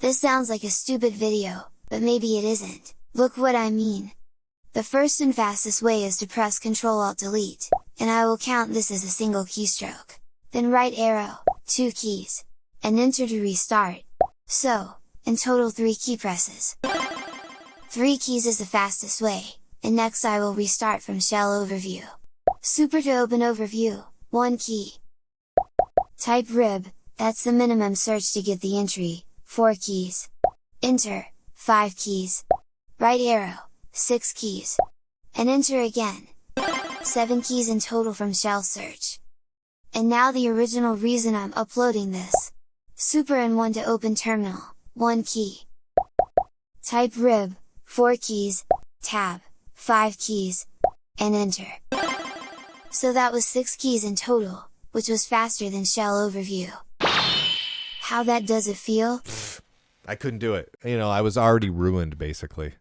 This sounds like a stupid video, but maybe it isn't, look what I mean! The first and fastest way is to press Ctrl Alt Delete, and I will count this as a single keystroke. Then right arrow, 2 keys, and enter to restart. So, in total 3 key presses. 3 keys is the fastest way, and next I will restart from shell overview. Super to open overview, 1 key. Type rib, that's the minimum search to get the entry, 4 keys. Enter, 5 keys. Right arrow, 6 keys. And enter again. 7 keys in total from shell search. And now the original reason I'm uploading this. Super and 1 to open terminal, 1 key. Type rib, 4 keys, tab, 5 keys, and enter. So that was 6 keys in total, which was faster than shell overview. How that does it feel? I couldn't do it. You know, I was already ruined basically.